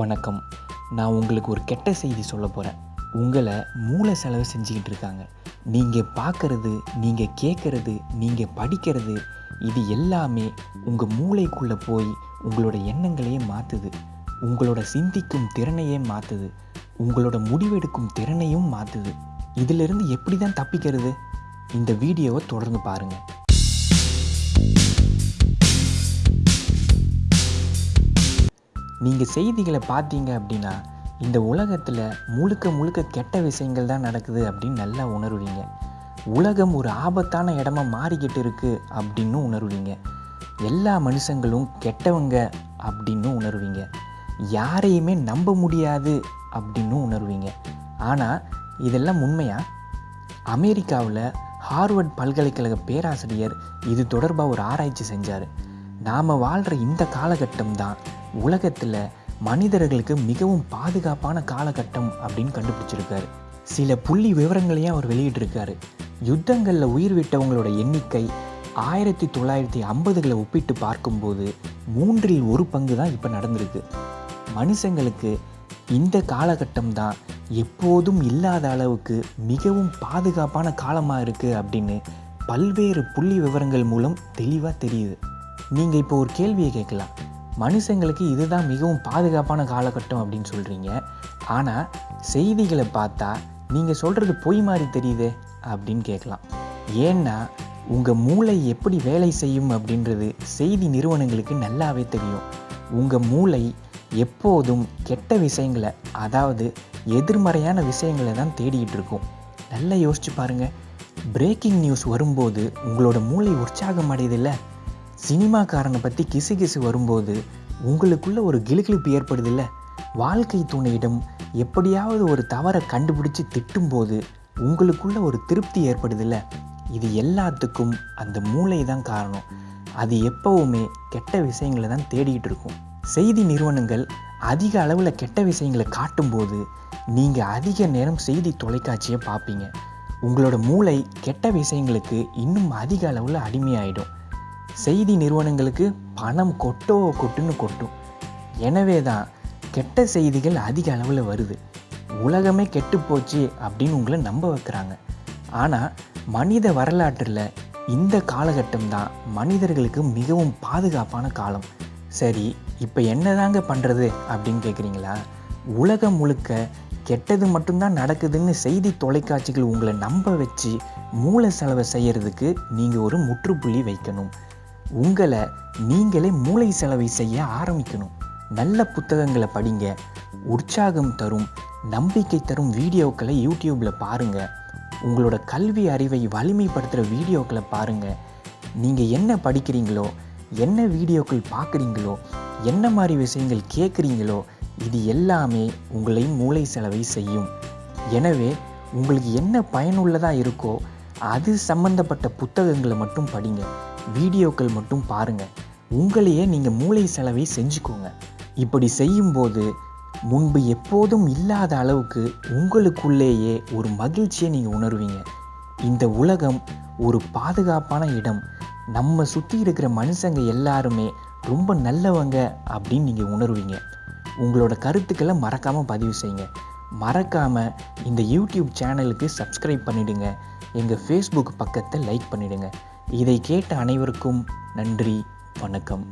வணக்கம். நான் உங்களுக்கு ஒரு கெட்ட செய்தி சொல்ல போகிறேன் உங்களை மூளை செலவு செஞ்சுக்கிட்டு இருக்காங்க. நீங்கள் பார்க்குறது நீங்கள் கேட்குறது நீங்கள் படிக்கிறது இது எல்லாமே உங்கள் மூளைக்குள்ளே போய் உங்களோட எண்ணங்களையே மாற்றுது உங்களோட சிந்திக்கும் திறனையே மாற்றுது உங்களோட முடிவெடுக்கும் திறனையும் மாற்றுது இதிலிருந்து எப்படி தான் தப்பிக்கிறது? இந்த வீடியோவை தொடர்ந்து பாருங்கள் நீங்கள் செய்திகளை பார்த்தீங்க அப்படின்னா இந்த உலகத்தில் முழுக்க முழுக்க கெட்ட விஷயங்கள் தான் நடக்குது அப்படின்னு நல்லா உணருவீங்க. உலகம் ஒரு ஆபத்தான இடமா மாறிக்கிட்டு இருக்குது அப்படின்னு உணருவீங்க. எல்லா மனுஷங்களும் கெட்டவங்க அப்படின்னு உணருவீங்க. யாரையுமே நம்ப முடியாது அப்படின்னு உணருவீங்க. ஆனால் இதெல்லாம் உண்மையா? அமெரிக்காவில் ஹார்வர்ட் பல்கலைக்கழக பேராசிரியர் இது தொடர்பாக ஒரு ஆராய்ச்சி செஞ்சார். நாம் வாழ்கிற இந்த காலகட்டம் தான் உலகத்தில் மனிதர்களுக்கு மிகவும் பாதுகாப்பான காலகட்டம் அப்படின்னு கண்டுபிடிச்சிருக்காரு. சில புள்ளி விவரங்களையும் அவர் வெளியிட்டிருக்காரு. யுத்தங்களில் உயிர் விட்டவங்களோட எண்ணிக்கை ஆயிரத்தி தொள்ளாயிரத்தி ஐம்பதுகளை ஒப்பிட்டு பார்க்கும்போது மூன்றில் ஒரு பங்கு தான் இப்போ நடந்திருக்கு. மனுஷங்களுக்கு இந்த காலகட்டம் தான் எப்போதும் இல்லாத அளவுக்கு மிகவும் பாதுகாப்பான காலமாக இருக்குது அப்படின்னு பல்வேறு புள்ளி விவரங்கள் மூலம் தெளிவாக தெரியுது. நீங்கள் இப்போ ஒரு கேள்வியை கேட்கலாம். மனுஷங்களுக்கு இதுதான் மிகவும் பாதுகாப்பான காலகட்டம் அப்படின்னு சொல்கிறீங்க ஆனால் செய்திகளை பார்த்தா நீங்கள் சொல்கிறது பொய் மாதிரி தெரியுதே அப்படின்னு கேட்கலாம். ஏன்னா உங்கள் மூளை எப்படி வேலை செய்யும் அப்படின்றது செய்தி நிறுவனங்களுக்கு நல்லாவே தெரியும். உங்கள் மூளை எப்போதும் கெட்ட விஷயங்களை அதாவது எதிர்மறையான விஷயங்களை தான் தேடிக்கிட்டு இருக்கும். நல்லா யோசிச்சு பாருங்கள் பிரேக்கிங் நியூஸ் வரும்போது உங்களோட மூளை உற்சாகம் அடையுதில்ல? சினிமாக்காரனை பற்றி கிசு கிசு வரும்போது உங்களுக்குள்ள ஒரு கிலுகிலுப்பு ஏற்படுது இல்லை வாழ்க்கை துணையிடம் எப்படியாவது ஒரு தவறை கண்டுபிடிச்சு திட்டும்போது உங்களுக்குள்ள ஒரு திருப்தி ஏற்படுதில்ல? இது எல்லாத்துக்கும் அந்த மூளை தான் காரணம். அது எப்பவுமே கெட்ட விஷயங்களை தான் தேடிக்கிட்டு இருக்கும். செய்தி நிறுவனங்கள் அதிக அளவில் கெட்ட விஷயங்களை காட்டும்போது நீங்கள் அதிக நேரம் செய்தி தொலைக்காட்சியை பார்ப்பீங்க. உங்களோட மூளை கெட்ட விஷயங்களுக்கு இன்னும் அதிக அளவில் அடிமையாயிடும். செய்தி நிறுவனங்களுக்கு பணம் கொட்டோ கொட்டுன்னு கொட்டும். எனவே தான் கெட்ட செய்திகள் அதிக அளவில் வருது. உலகமே கெட்டு போச்சு அப்படின்னு உங்களை நம்ப வைக்கிறாங்க. ஆனால் மனித வரலாற்றில் இந்த காலகட்டம் தான் மனிதர்களுக்கு மிகவும் பாதுகாப்பான காலம். சரி இப்போ என்னதாங்க பண்ணுறது அப்படின்னு கேட்குறீங்களா உலகம் முழுக்க கெட்டது மட்டும்தான் நடக்குதுன்னு செய்தி தொலைக்காட்சிகள் உங்களை நம்ப வச்சு மூளை செலவை செய்கிறதுக்கு நீங்கள் ஒரு முற்றுப்புள்ளி வைக்கணும். உங்களை நீங்களே மூளை செலவை செய்ய ஆரம்பிக்கணும். நல்ல புத்தகங்களை படிங்க. உற்சாகம் தரும் நம்பிக்கை தரும் வீடியோக்களை யூடியூப்பில் பாருங்கள் உங்களோட கல்வி அறிவை வலிமைப்படுத்துகிற வீடியோக்களை பாருங்கள் நீங்கள் என்ன படிக்கிறீங்களோ என்ன வீடியோக்கள் பார்க்குறீங்களோ என்ன மாதிரி விஷயங்கள் கேட்குறீங்களோ இது எல்லாமே உங்களை மூளை செலவை செய்யும். எனவே உங்களுக்கு என்ன பயனுள்ளதாக இருக்கோ அது சம்பந்தப்பட்ட புத்தகங்களை மட்டும் படிங்க வீடியோக்கள் மட்டும் பாருங்கள் உங்களையே நீங்கள் மூளை செலவை செஞ்சுக்கோங்க. இப்படி செய்யும்போது முன்பு எப்போதும் இல்லாத அளவுக்கு உங்களுக்குள்ளேயே ஒரு மகிழ்ச்சியை நீங்கள் உணர்வீங்க. இந்த உலகம் ஒரு பாதுகாப்பான இடம். நம்ம சுற்றி இருக்கிற மனுஷங்க எல்லாருமே ரொம்ப நல்லவங்க அப்படின்னு நீங்கள் உணர்வீங்க. உங்களோட கருத்துக்களை மறக்காமல் பதிவு செய்யுங்க. மறக்காமல் இந்த யூடியூப் சேனலுக்கு சப்ஸ்கிரைப் பண்ணிவிடுங்க எங்கள் ஃபேஸ்புக் பக்கத்தை லைக் பண்ணிவிடுங்க இதை கேட்ட அனைவருக்கும் நன்றி வணக்கம்.